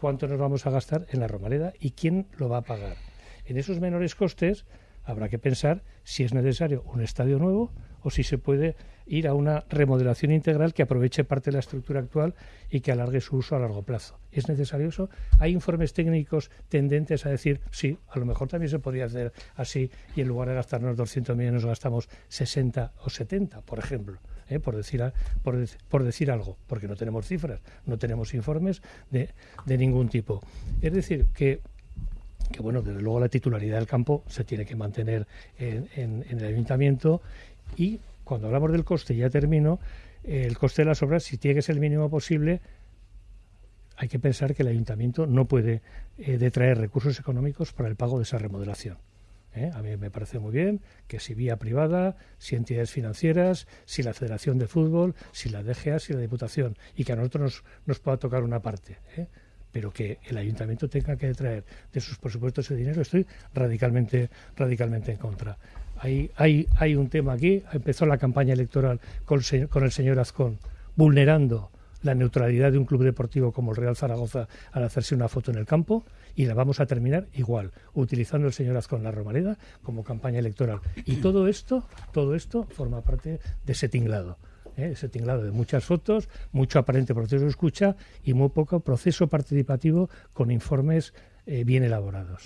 cuánto nos vamos a gastar en la Romareda y quién lo va a pagar. En esos menores costes habrá que pensar si es necesario un estadio nuevo o si se puede ir a una remodelación integral que aproveche parte de la estructura actual y que alargue su uso a largo plazo. ¿Es necesario eso? Hay informes técnicos tendentes a decir, sí, a lo mejor también se podría hacer así y en lugar de gastarnos 200 millones gastamos 60 o 70, por ejemplo. ¿Eh? por, decir, por, por, decir algo, porque no tenemos cifras, no tenemos informes de, de ningún tipo. Es decir, que que bueno, desde luego la titularidad del campo se tiene que mantener en, el ayuntamiento y cuando hablamos del coste, ya termino, el coste de las obras, si tiene que ser el mínimo posible, hay que pensar que el ayuntamiento no puede eh, detraer recursos económicos para el pago de esa remodelación. ¿Eh? A mí me parece muy bien que si vía privada, si entidades financieras, si la Federación de Fútbol, si la DGA, si la Diputación, y que a nosotros nos, nos pueda tocar una parte. ¿eh? pero que el ayuntamiento tenga que traer de sus presupuestos ese dinero, estoy radicalmente, radicalmente en contra. Hay, hay, hay un tema aquí, empezó la campaña electoral con, con el señor Azcón, vulnerando la neutralidad de un club deportivo como el Real Zaragoza al hacerse una foto en el campo y la vamos a terminar igual, utilizando el señor Azcón la Romareda como campaña electoral. Y todo esto, todo esto forma parte de ese tinglado. ¿eh? ese tinglado de muchas fotos, mucho aparente proceso de escucha y muy poco proceso participativo con informes eh, bien elaborados.